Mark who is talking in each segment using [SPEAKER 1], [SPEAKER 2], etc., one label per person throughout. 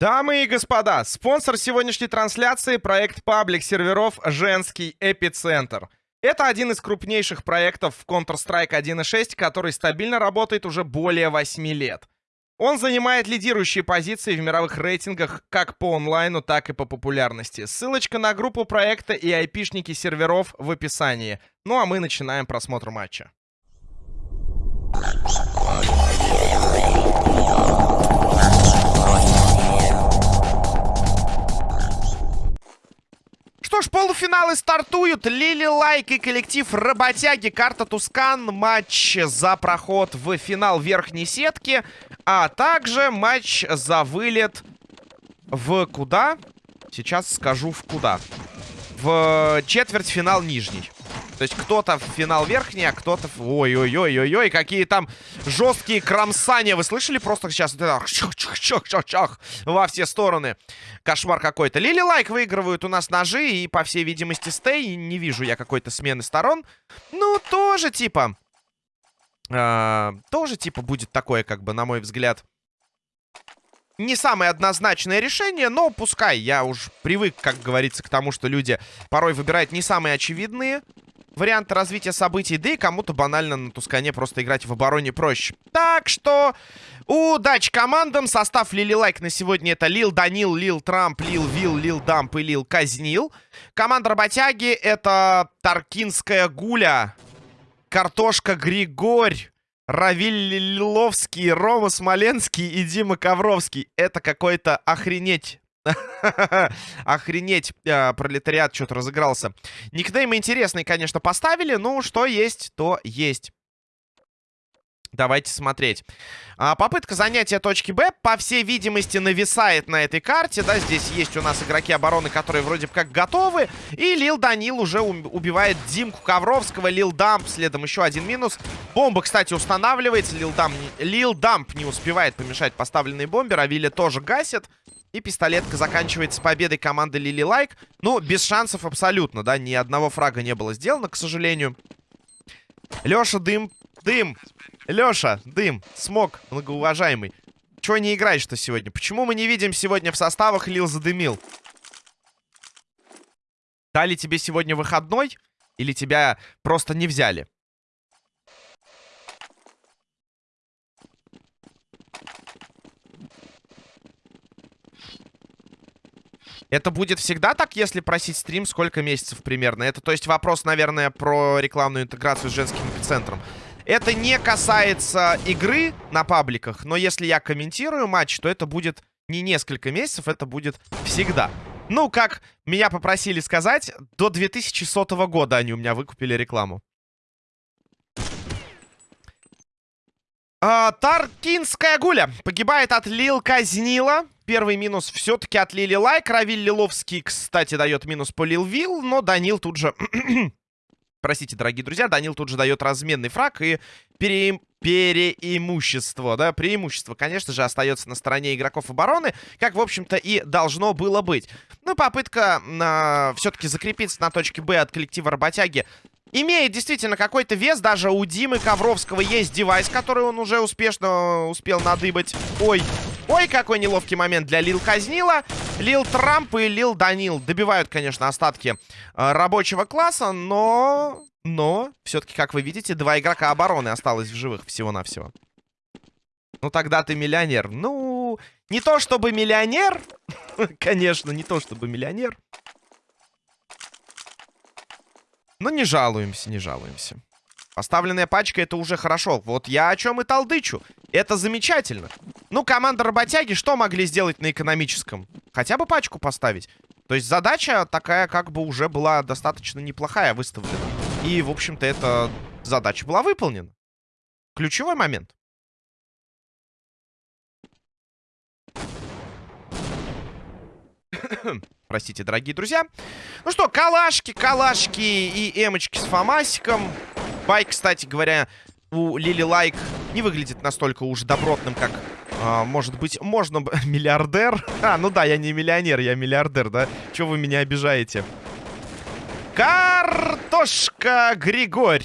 [SPEAKER 1] Дамы и господа, спонсор сегодняшней трансляции — проект паблик серверов «Женский эпицентр». Это один из крупнейших проектов в Counter-Strike 1.6, который стабильно работает уже более 8 лет. Он занимает лидирующие позиции в мировых рейтингах как по онлайну, так и по популярности. Ссылочка на группу проекта и айпишники серверов в описании. Ну а мы начинаем просмотр матча. Что ж, полуфиналы стартуют. Лили Лайк и коллектив Работяги. Карта Tuscan. Матч за проход в финал верхней сетки. А также матч за вылет в куда? Сейчас скажу в куда. В четвертьфинал нижний. То есть кто-то в финал верхний, а кто-то... Ой-ой-ой-ой-ой, какие там жесткие кромсания. Вы слышали просто сейчас? Чах-чах-чах-чах во все стороны. Кошмар какой-то. Лили Лайк выигрывают у нас ножи и, по всей видимости, стей. Не вижу я какой-то смены сторон. Ну, тоже типа... Э, тоже типа будет такое, как бы, на мой взгляд не самое однозначное решение, но пускай. Я уж привык, как говорится, к тому, что люди порой выбирают не самые очевидные варианты развития событий, да и кому-то банально на Тускане просто играть в обороне проще. Так что удачи командам. Состав Лили Лайк на сегодня это Лил Данил, Лил Трамп, Лил Вил, Лил Дамп и Лил Казнил. Команда Работяги это Таркинская Гуля, Картошка Григорь, Равиль Лиловский, Рома Смоленский и Дима Ковровский. Это какой-то охренеть Охренеть, э, пролетариат что-то разыгрался. Никнеймы интересные, конечно, поставили. Ну, что есть, то есть. Давайте смотреть. А, попытка занятия точки Б, по всей видимости, нависает на этой карте. Да, здесь есть у нас игроки обороны, которые вроде как готовы. И Лил Данил уже убивает Димку Ковровского. Лил Дамп, следом еще один минус. Бомба, кстати, устанавливается. Лил, Дамп, Лил Дамп не успевает помешать поставленной бомбе. Равили тоже гасит. И пистолетка заканчивается победой команды Лили Лайк. Ну, без шансов абсолютно, да. Ни одного фрага не было сделано, к сожалению. Леша, дым, дым. Леша, дым, смог, многоуважаемый. Чего не играешь-то сегодня? Почему мы не видим сегодня в составах Лил задымил? Дали тебе сегодня выходной? Или тебя просто не взяли? Это будет всегда так, если просить стрим, сколько месяцев примерно? Это, то есть, вопрос, наверное, про рекламную интеграцию с женским эпицентром. Это не касается игры на пабликах, но если я комментирую матч, то это будет не несколько месяцев, это будет всегда. Ну, как меня попросили сказать, до 2100 года они у меня выкупили рекламу. А, Таркинская гуля погибает от Лил Казнила. Первый минус все-таки от Лили Лайк. Равиль Лиловский, кстати, дает минус по Лил Вил, но Данил тут же... Простите, дорогие друзья, Данил тут же дает разменный фраг и пере... переимущество, да, преимущество, конечно же, остается на стороне игроков обороны, как, в общем-то, и должно было быть. Ну, попытка э, все-таки закрепиться на точке Б от коллектива работяги имеет действительно какой-то вес. Даже у Димы Ковровского есть девайс, который он уже успешно успел надыбать. Ой, ой, какой неловкий момент для Лил Казнила. Лил Трамп и Лил Данил добивают, конечно, остатки э, рабочего класса, но... Но, все-таки, как вы видите, два игрока обороны осталось в живых всего-навсего. Ну, тогда ты миллионер. Ну, не то чтобы миллионер. Конечно, не то чтобы миллионер. Но не жалуемся, не жалуемся. Поставленная пачка это уже хорошо. Вот я о чем и толдычу. Это замечательно. Ну, команда работяги что могли сделать на экономическом? Хотя бы пачку поставить. То есть задача такая как бы уже была достаточно неплохая выставлена. И, в общем-то, эта задача была выполнена. Ключевой момент. Простите, дорогие друзья. Ну что, калашки, калашки и эмочки с фамасиком. Байк, кстати говоря, у Лили Лайк не выглядит настолько уж добротным, как, а, может быть, можно... Миллиардер? А, ну да, я не миллионер, я миллиардер, да? Чего вы меня обижаете? Картошка Григорь.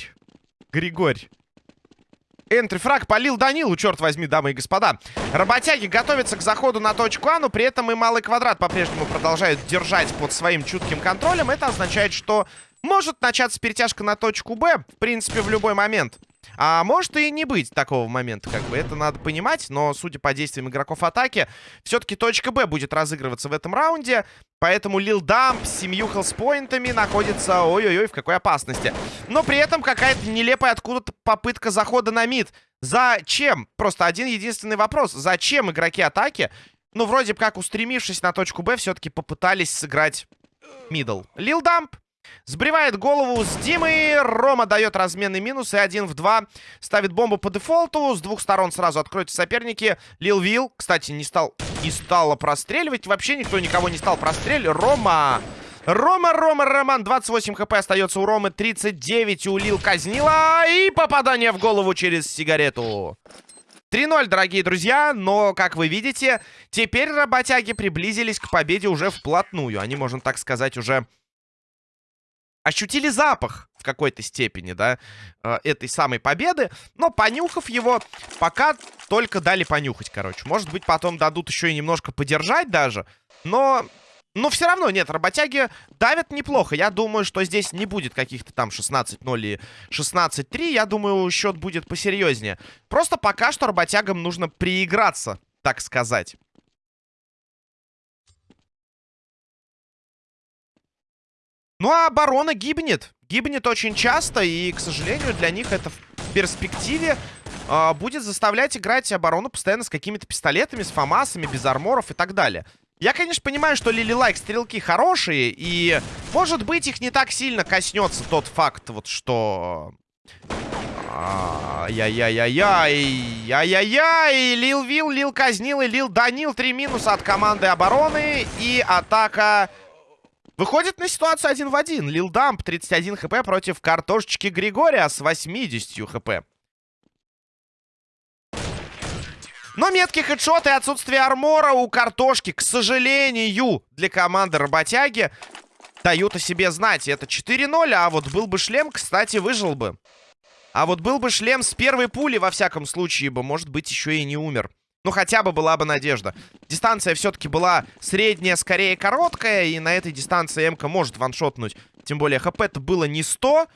[SPEAKER 1] Григорь. энтрифраг полил Данилу, черт возьми, дамы и господа. Работяги готовятся к заходу на точку А, но при этом и малый квадрат по-прежнему продолжают держать под своим чутким контролем. Это означает, что может начаться перетяжка на точку Б, в принципе, в любой момент. А может и не быть такого момента, как бы. Это надо понимать, но, судя по действиям игроков атаки, все-таки точка Б будет разыгрываться в этом раунде. Поэтому Лил Дамп с семью health point ами находится, ой-ой-ой, в какой опасности. Но при этом какая-то нелепая откуда-то попытка захода на mid. Зачем? Просто один единственный вопрос. Зачем игроки атаки, ну, вроде как устремившись на точку Б, все-таки попытались сыграть middle? Лил Дамп Сбривает голову с Димой. Рома дает разменный минус. И один в два ставит бомбу по дефолту. С двух сторон сразу откроются соперники. Лил Вил, кстати, не стал не стало простреливать. Вообще никто никого не стал простреливать. Рома... Рома, Рома, Роман, 28 хп остается у Ромы, 39 у Лил Казнила. И попадание в голову через сигарету. 3-0, дорогие друзья, но, как вы видите, теперь работяги приблизились к победе уже вплотную. Они, можно так сказать, уже ощутили запах в какой-то степени, да, э, этой самой победы. Но понюхав его, пока только дали понюхать, короче. Может быть, потом дадут еще и немножко подержать даже. Но... Но все равно, нет, работяги давят неплохо. Я думаю, что здесь не будет каких-то там 16-0 и 16-3. Я думаю, счет будет посерьезнее. Просто пока что работягам нужно прииграться, так сказать. Ну, а оборона гибнет. Гибнет очень часто, и, к сожалению, для них это в перспективе э, будет заставлять играть оборону постоянно с какими-то пистолетами, с фамасами, без арморов и так далее. Я, конечно, понимаю, что Лили Лайк стрелки хорошие, и, может быть, их не так сильно коснется тот факт, вот что... Яй-яй-яй-яй, яй-яй-яй, Лил Вил, Лил Казнил и Лил Данил. Три минуса от команды обороны, и атака... Выходит на ситуацию один в один. Лил Дамп 31 хп против картошечки Григория с 80 хп. Но меткий хедшот и отсутствие армора у картошки, к сожалению, для команды работяги дают о себе знать. Это 4-0, а вот был бы шлем, кстати, выжил бы. А вот был бы шлем с первой пули, во всяком случае бы, может быть, еще и не умер. Ну, хотя бы была бы надежда. Дистанция все-таки была средняя, скорее короткая. И на этой дистанции МК может ваншотнуть. Тем более хп-то было не 100.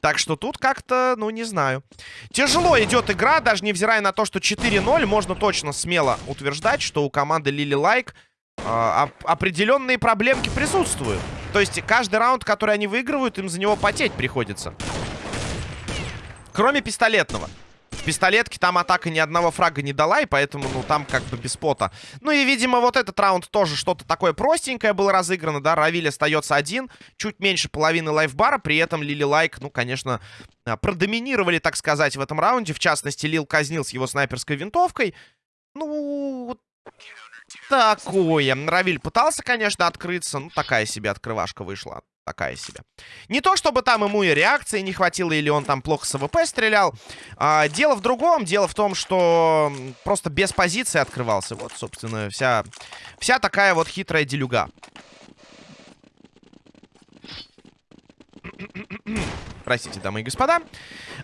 [SPEAKER 1] Так что тут как-то, ну, не знаю. Тяжело идет игра, даже невзирая на то, что 4-0. Можно точно смело утверждать, что у команды Лили Лайк э, определенные проблемки присутствуют. То есть каждый раунд, который они выигрывают, им за него потеть приходится. Кроме пистолетного. В пистолетке там атака ни одного фрага не дала, и поэтому, ну, там как бы без пота. Ну и, видимо, вот этот раунд тоже что-то такое простенькое было разыграно, да, Равиль остается один, чуть меньше половины лайфбара, при этом Лили Лайк, ну, конечно, а, продоминировали, так сказать, в этом раунде, в частности, Лил казнил с его снайперской винтовкой. Ну, такое. Равиль пытался, конечно, открыться, ну, такая себе открывашка вышла такая себе. Не то, чтобы там ему и реакции не хватило, или он там плохо с АВП стрелял. А, дело в другом. Дело в том, что просто без позиции открывался. Вот, собственно, вся, вся такая вот хитрая делюга. Простите, дамы и господа.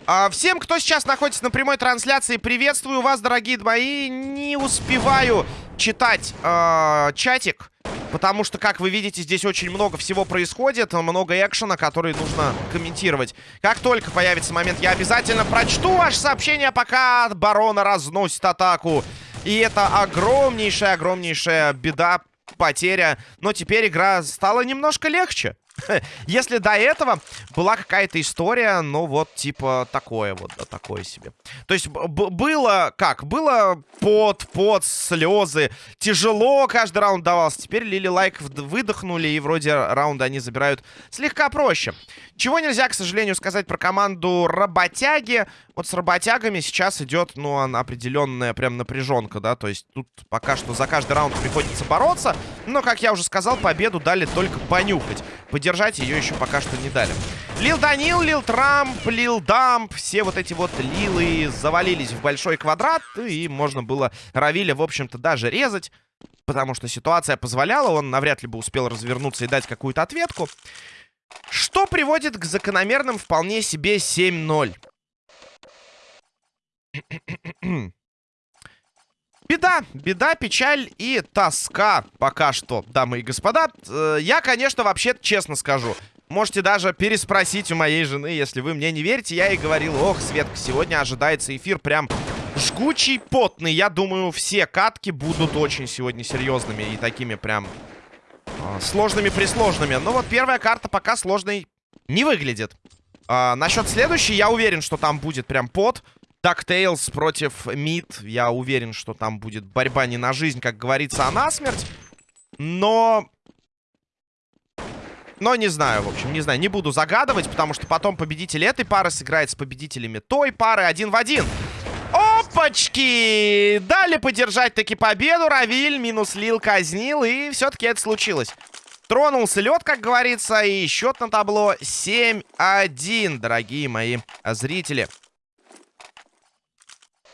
[SPEAKER 1] А, всем, кто сейчас находится на прямой трансляции, приветствую вас, дорогие мои. Не успеваю читать э, чатик. Потому что, как вы видите, здесь очень много всего происходит. Много экшена, который нужно комментировать. Как только появится момент, я обязательно прочту ваше сообщение, пока барона разносит атаку. И это огромнейшая-огромнейшая беда, потеря. Но теперь игра стала немножко легче. Если до этого была какая-то история, ну вот, типа, такое вот, да, такое себе. То есть было как? Было под, под, слезы. Тяжело каждый раунд давался. Теперь Лили Лайк выдохнули, и вроде раунда они забирают слегка проще. Чего нельзя, к сожалению, сказать про команду Работяги. Вот с Работягами сейчас идет, ну, определенная прям напряженка, да. То есть тут пока что за каждый раунд приходится бороться. Но, как я уже сказал, победу дали только понюхать. Поддержать ее еще пока что не дали. Лил Данил, Лил Трамп, Лил Дамп. Все вот эти вот Лилы завалились в большой квадрат. И можно было Равиля, в общем-то, даже резать. Потому что ситуация позволяла. Он навряд ли бы успел развернуться и дать какую-то ответку. Что приводит к закономерным вполне себе 7-0. Беда, беда, печаль и тоска пока что, дамы и господа. Э, я, конечно, вообще честно скажу. Можете даже переспросить у моей жены, если вы мне не верите. Я ей говорил, ох, Светка, сегодня ожидается эфир прям жгучий, потный. Я думаю, все катки будут очень сегодня серьезными и такими прям э, сложными-присложными. Но вот первая карта пока сложной не выглядит. Э, насчет следующей, я уверен, что там будет прям пот. DuckTales против Мид. Я уверен, что там будет борьба не на жизнь, как говорится, а на смерть. Но... Но не знаю, в общем, не знаю. Не буду загадывать, потому что потом победитель этой пары сыграет с победителями той пары один в один. Опачки! Дали подержать таки победу. Равиль минус Лил казнил, и все-таки это случилось. Тронулся лед, как говорится, и счет на табло 7-1, дорогие мои зрители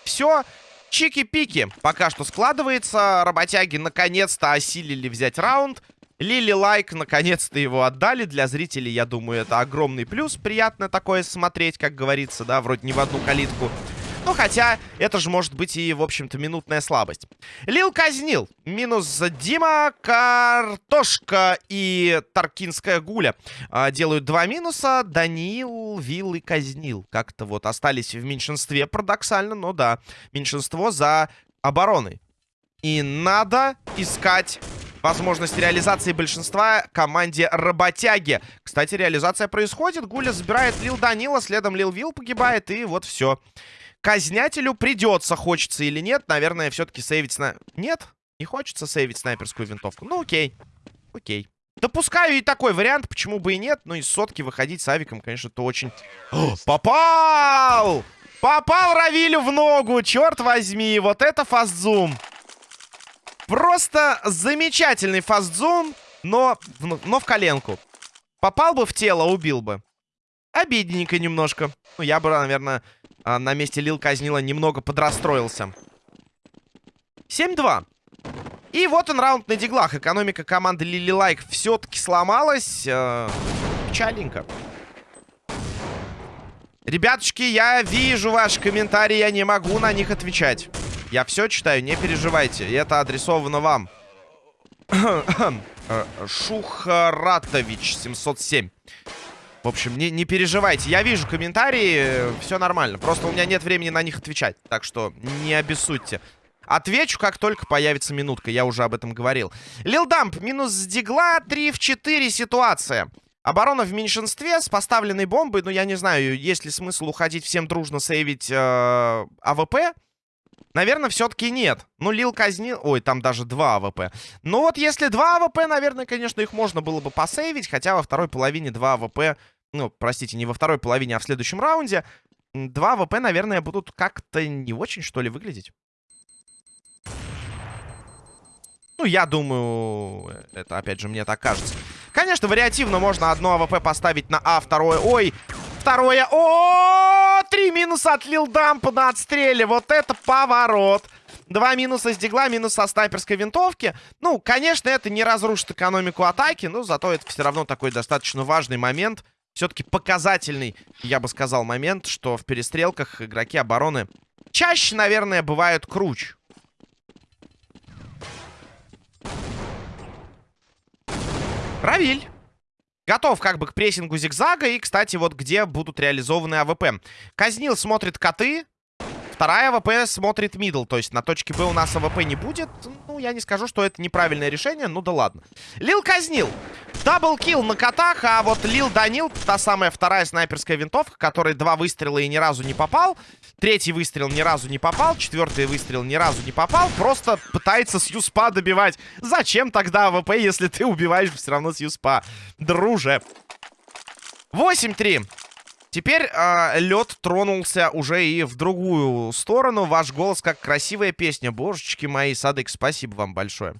[SPEAKER 1] все чики-пики пока что складывается. Работяги наконец-то осилили взять раунд. Лили Лайк наконец-то его отдали. Для зрителей, я думаю, это огромный плюс. Приятно такое смотреть, как говорится, да, вроде не в одну калитку. Ну, хотя, это же может быть и, в общем-то, минутная слабость. Лил казнил. Минус Дима, Картошка и Таркинская Гуля. А, делают два минуса. Даниил, Вилл и казнил. Как-то вот остались в меньшинстве, парадоксально, но да. Меньшинство за обороной. И надо искать возможность реализации большинства команде Работяги. Кстати, реализация происходит. Гуля забирает Лил Данила, следом Лил Вилл погибает, и вот все. Казнятелю придется, хочется или нет. Наверное, все-таки сейвить сна... Нет? Не хочется сейвить снайперскую винтовку. Ну, окей. Окей. Допускаю и такой вариант, почему бы и нет. Но из сотки выходить с авиком, конечно, то очень... О, попал! Попал Равилю в ногу, черт возьми. Вот это фастзум. Просто замечательный фастзум, но, но в коленку. Попал бы в тело, убил бы. Обидненько немножко. Ну, я бы, наверное, а, на месте Лил Казнила немного подрастроился. 7-2. И вот он раунд на диглах. Экономика команды Лили Лайк все-таки сломалась. Э, печальненько. Ребятушки, я вижу ваши комментарии, я не могу на них отвечать. Я все читаю, не переживайте. Это адресовано вам. Э, Шухаратович 707. В общем, не, не переживайте. Я вижу комментарии, все нормально. Просто у меня нет времени на них отвечать. Так что не обессудьте. Отвечу, как только появится минутка. Я уже об этом говорил. Лилдамп минус дигла. 3 в 4 ситуация. Оборона в меньшинстве с поставленной бомбой. Ну, я не знаю, есть ли смысл уходить всем дружно сейвить э, АВП. Наверное, все-таки нет. Ну, Лил казнил... Ой, там даже два АВП. Ну вот, если два АВП, наверное, конечно, их можно было бы посейвить. Хотя во второй половине два АВП... Ну, простите, не во второй половине, а в следующем раунде. Два АВП, наверное, будут как-то не очень, что ли, выглядеть. Ну, я думаю, это, опять же, мне так кажется. Конечно, вариативно можно одно АВП поставить на А, второе... Ой, второе... О, три минуса от Лилдампа на отстреле. Вот это поворот. Два минуса с deagle а, минус со снайперской винтовки. Ну, конечно, это не разрушит экономику атаки, но зато это все равно такой достаточно важный момент. Все-таки показательный, я бы сказал, момент, что в перестрелках игроки обороны чаще, наверное, бывают круче. Равиль. Готов как бы к прессингу зигзага. И, кстати, вот где будут реализованы АВП. Казнил смотрит коты. Вторая АВП смотрит middle. То есть на точке Б у нас АВП не будет. Ну, я не скажу, что это неправильное решение. Ну да ладно. Лил казнил. Double kill на котах, а вот Лил Данил, та самая вторая снайперская винтовка, которой два выстрела и ни разу не попал. Третий выстрел ни разу не попал. Четвертый выстрел ни разу не попал. Просто пытается с USP а добивать. Зачем тогда АВП, если ты убиваешь все равно с USP а? Друже. 8-3. Теперь э, лед тронулся уже и в другую сторону. Ваш голос как красивая песня. Божечки мои, Садык, спасибо вам большое.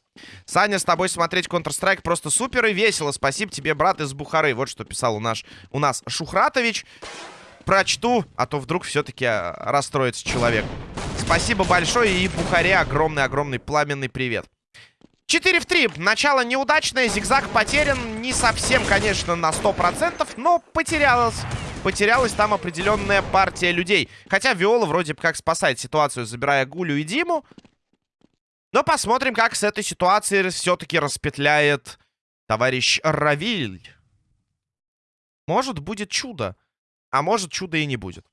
[SPEAKER 1] Саня, с тобой смотреть Counter-Strike просто супер и весело. Спасибо тебе, брат из Бухары. Вот что писал у, наш, у нас Шухратович прочту, а то вдруг все-таки а, расстроится человек. Спасибо большое и Бухаре огромный-огромный пламенный привет. 4 в 3. Начало неудачное, зигзаг потерян. Не совсем, конечно, на 100%, но потерялось. Потерялась там определенная партия людей. Хотя Виола вроде как спасает ситуацию, забирая Гулю и Диму. Но посмотрим, как с этой ситуацией все-таки распетляет товарищ Равиль. Может, будет чудо. А может, чудо и не будет.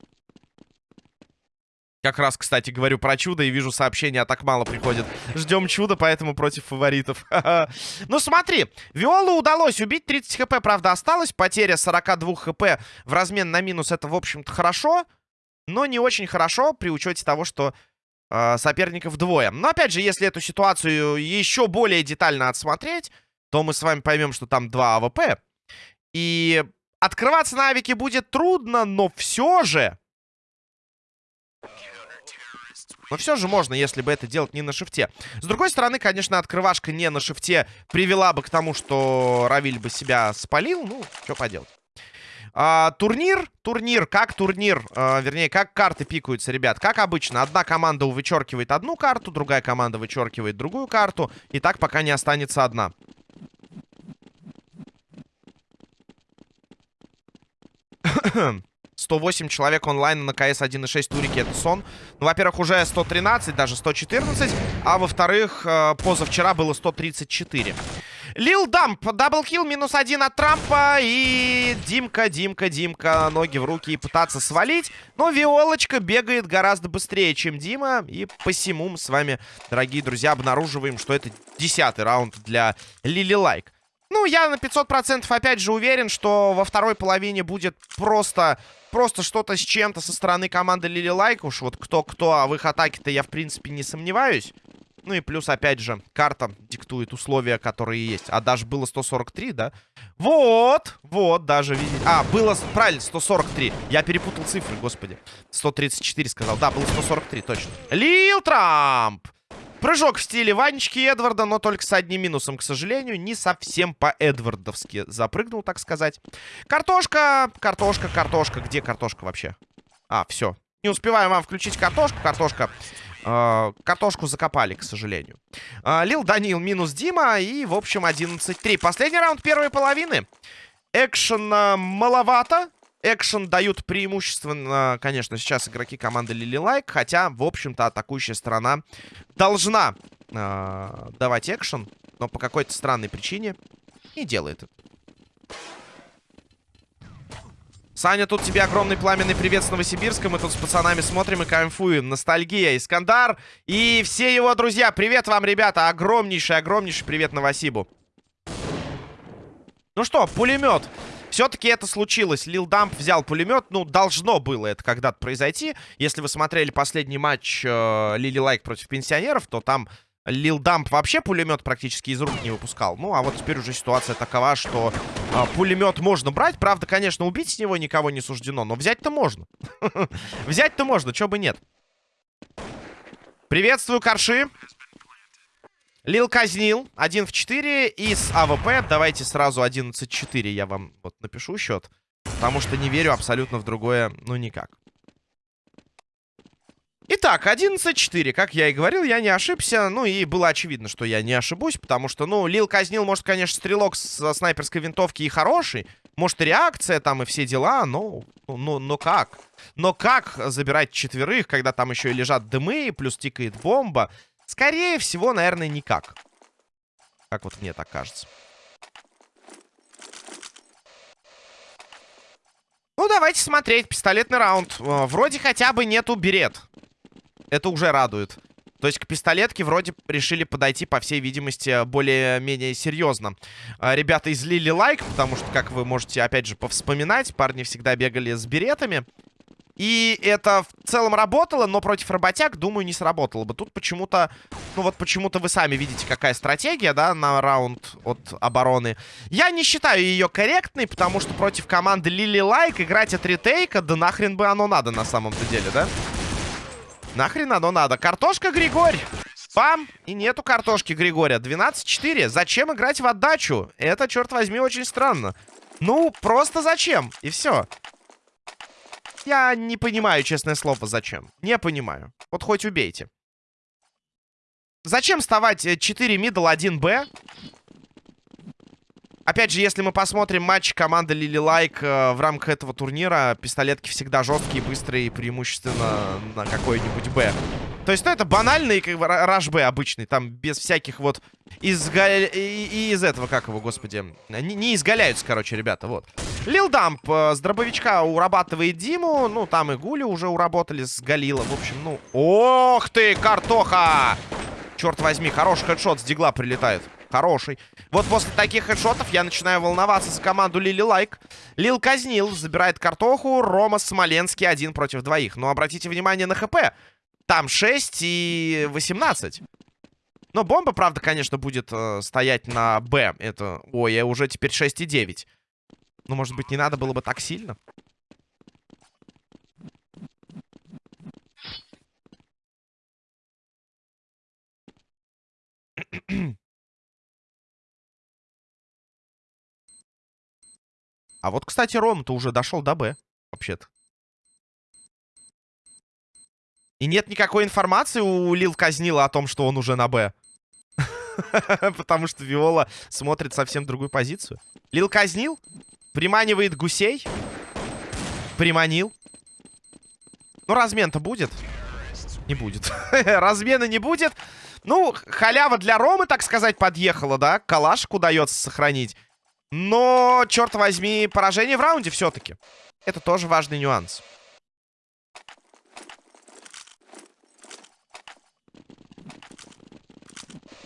[SPEAKER 1] Как раз, кстати, говорю про чудо и вижу сообщения, а так мало приходит. Ждем чуда, поэтому против фаворитов. ну смотри, Виолу удалось убить, 30 хп, правда, осталось. Потеря 42 хп в размен на минус, это, в общем-то, хорошо. Но не очень хорошо при учете того, что э, соперников двое. Но, опять же, если эту ситуацию еще более детально отсмотреть, то мы с вами поймем, что там два АВП. И открываться на авике будет трудно, но все же... Но все же можно, если бы это делать не на шифте. С другой стороны, конечно, открывашка не на шифте привела бы к тому, что Равиль бы себя спалил. Ну, что поделать. А, турнир, турнир, как турнир, а, вернее, как карты пикаются, ребят. Как обычно, одна команда вычеркивает одну карту, другая команда вычеркивает другую карту. И так пока не останется одна. 108 человек онлайн на КС 1.6 турики это сон. Ну, во-первых, уже 113, даже 114. А во-вторых, э, позавчера было 134. Лил Дамп, double kill, минус один от Трампа. И Димка, Димка, Димка, ноги в руки и пытаться свалить. Но Виолочка бегает гораздо быстрее, чем Дима. И посему мы с вами, дорогие друзья, обнаруживаем, что это десятый раунд для Лили Лайк. Ну, я на 500% опять же уверен, что во второй половине будет просто, просто что-то с чем-то со стороны команды Лили Лайк. Уж вот кто-кто, а в их атаке-то я, в принципе, не сомневаюсь. Ну и плюс, опять же, карта диктует условия, которые есть. А даже было 143, да? Вот, вот, даже видите. А, было, правильно, 143. Я перепутал цифры, господи. 134 сказал. Да, было 143, точно. Лил Трамп! Прыжок в стиле Ванечки Эдварда, но только с одним минусом, к сожалению. Не совсем по-эдвардовски запрыгнул, так сказать. Картошка, картошка, картошка. Где картошка вообще? А, все. Не успеваем вам включить картошку. Картошка. Э, картошку закопали, к сожалению. Э, Лил Данил минус Дима. И, в общем, 11-3. Последний раунд первой половины. Экшена маловато. Экшен дают преимущественно, конечно, сейчас игроки команды Лили Лайк. Хотя, в общем-то, атакующая сторона должна э, давать экшен. Но по какой-то странной причине не делает это. Саня, тут тебе огромный пламенный привет с Новосибирска. Мы тут с пацанами смотрим и кайфуем. Ностальгия, Искандар и все его друзья. Привет вам, ребята. Огромнейший, огромнейший привет Новосибу. Ну что, пулемет. Все-таки это случилось. Лил Дамп взял пулемет. Ну, должно было это когда-то произойти. Если вы смотрели последний матч э, Лили Лайк против пенсионеров, то там Лил Дамп вообще пулемет практически из рук не выпускал. Ну, а вот теперь уже ситуация такова, что э, пулемет можно брать. Правда, конечно, убить с него никого не суждено, но взять-то можно. Взять-то можно, чего бы нет. Приветствую, Карши. Лил казнил. 1 в 4 из АВП. Давайте сразу 11-4 я вам вот напишу счет. Потому что не верю абсолютно в другое, ну никак. Итак, 11-4. Как я и говорил, я не ошибся. Ну и было очевидно, что я не ошибусь. Потому что, ну, Лил казнил, может, конечно, стрелок со снайперской винтовки и хороший. Может, и реакция там, и все дела. Но, ну, ну, но как? Но как забирать четверых, когда там еще и лежат дымы, плюс тикает бомба? Скорее всего, наверное, никак. Как вот мне так кажется. Ну, давайте смотреть. Пистолетный раунд. Э, вроде хотя бы нету берет. Это уже радует. То есть к пистолетке вроде решили подойти, по всей видимости, более-менее серьезно. Э, ребята излили лайк, потому что, как вы можете, опять же, повспоминать, парни всегда бегали с беретами. И это в целом работало, но против работяг, думаю, не сработало бы. Тут почему-то, ну вот почему-то вы сами видите, какая стратегия, да, на раунд от обороны. Я не считаю ее корректной, потому что против команды Лили Лайк играть от ретейка, да нахрен бы оно надо на самом-то деле, да? Нахрен оно надо. Картошка Григорь. Пам! И нету картошки Григория. 12-4. Зачем играть в отдачу? Это, черт возьми, очень странно. Ну, просто зачем? И все. Я не понимаю, честное слово, зачем. Не понимаю. Вот хоть убейте. Зачем вставать 4 middle 1 Б? Опять же, если мы посмотрим матч команды Лили Лайк э, в рамках этого турнира, пистолетки всегда жесткие, быстрые, преимущественно на какой-нибудь Б. То есть, ну, это банальный как бы, rush Б обычный, там без всяких вот изга... и, из этого, как его, господи, не, не изгаляются, короче, ребята, вот. Лил Дамп э, с дробовичка урабатывает Диму, ну, там и Гули уже уработали с Галила, в общем, ну... Ох ты, картоха! Черт возьми, хороший хедшот с дигла прилетает. Хороший. Вот после таких хедшотов я начинаю волноваться за команду Лили Лайк. Лил казнил, забирает картоху. Рома Смоленский один против двоих. Но обратите внимание на ХП. Там 6 и 18. Но бомба, правда, конечно, будет э, стоять на Б. Это, ой, уже теперь 6 и 9. Ну, может быть, не надо было бы так сильно? А вот, кстати, Ром-то уже дошел до Б, вообще-то. И нет никакой информации у Лил Казнила о том, что он уже на Б. Потому что Виола смотрит совсем другую позицию. Лил Казнил приманивает гусей. Приманил. Ну, размен-то будет? Не будет. Размена не будет. Ну, халява для Ромы, так сказать, подъехала, да? Калашку удается сохранить. Но, черт возьми, поражение в раунде все-таки. Это тоже важный нюанс.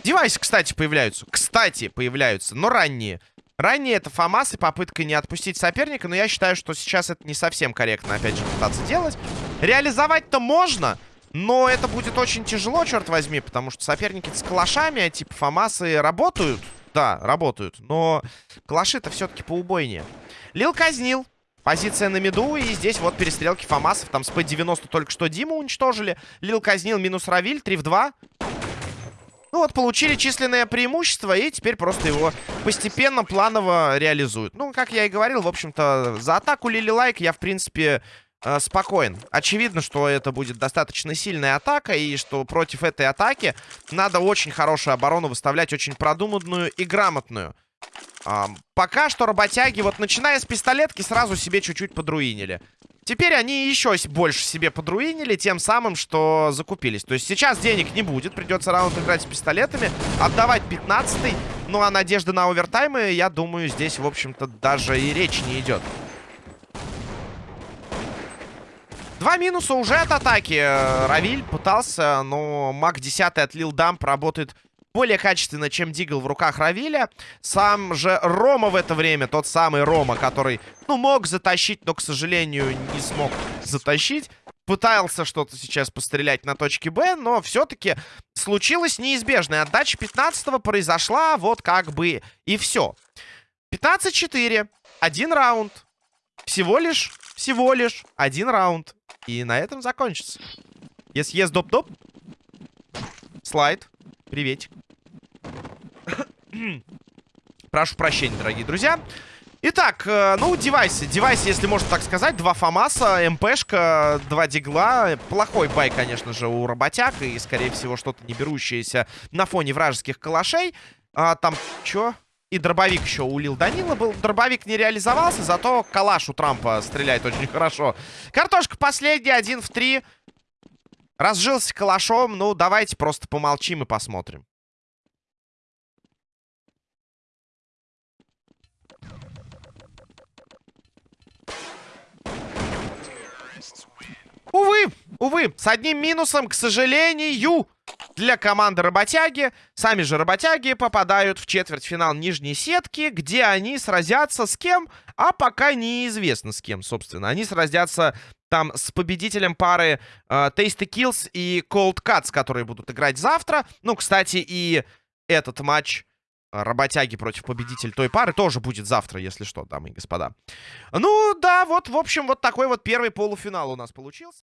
[SPEAKER 1] Девайсы, кстати, появляются. Кстати, появляются, но ранние. Ранние это ФАМАС и попытка не отпустить соперника, но я считаю, что сейчас это не совсем корректно, опять же, пытаться делать. Реализовать-то можно, но это будет очень тяжело, черт возьми, потому что соперники с калашами, а типа ФАМАСы, работают. Да, работают. Но клаши-то все-таки поубойнее. Лил казнил. Позиция на mid у. И здесь вот перестрелки Фамасов. Там с П-90 только что Диму уничтожили. Лил казнил минус Равиль. 3 в 2. Ну вот, получили численное преимущество, и теперь просто его постепенно, планово реализуют. Ну, как я и говорил, в общем-то, за атаку Лили Лайк я, в принципе, э, спокоен. Очевидно, что это будет достаточно сильная атака, и что против этой атаки надо очень хорошую оборону выставлять, очень продуманную и грамотную. Пока что работяги, вот начиная с пистолетки, сразу себе чуть-чуть подруинили. Теперь они еще больше себе подруинили тем самым, что закупились. То есть сейчас денег не будет, придется раунд играть с пистолетами, отдавать 15-й. Ну а надежда на овертаймы, я думаю, здесь, в общем-то, даже и речи не идет. Два минуса уже от атаки. Равиль пытался, но маг 10 отлил дамп, работает более качественно, чем Дигл в руках Равиля. Сам же Рома в это время, тот самый Рома, который, ну, мог затащить, но, к сожалению, не смог затащить. Пытался что-то сейчас пострелять на точке Б, но все-таки случилась неизбежная. Отдача 15-го произошла вот как бы и все. 15-4. Один раунд. Всего лишь, всего лишь один раунд. И на этом закончится. Если есть доп-доп. Слайд. Приветик. Прошу прощения, дорогие друзья. Итак, э, ну, девайсы. Девайсы, если можно так сказать. Два ФАМАСа, МПшка, два Дигла. Плохой бай, конечно же, у работяг. И, скорее всего, что-то не берущееся на фоне вражеских калашей. А, там, чё? И дробовик еще у Лил Данила был. Дробовик не реализовался, зато калаш у Трампа стреляет очень хорошо. Картошка последняя, один в три. Разжился калашом. Ну, давайте просто помолчим и посмотрим. Увы, увы, с одним минусом, к сожалению, для команды работяги. Сами же работяги попадают в четвертьфинал нижней сетки, где они сразятся с кем, а пока неизвестно с кем, собственно. Они сразятся там с победителем пары э, Tasty Kills и Cold Cuts, которые будут играть завтра. Ну, кстати, и этот матч работяги против победителя той пары тоже будет завтра, если что, дамы и господа. Ну, да, вот, в общем, вот такой вот первый полуфинал у нас получился.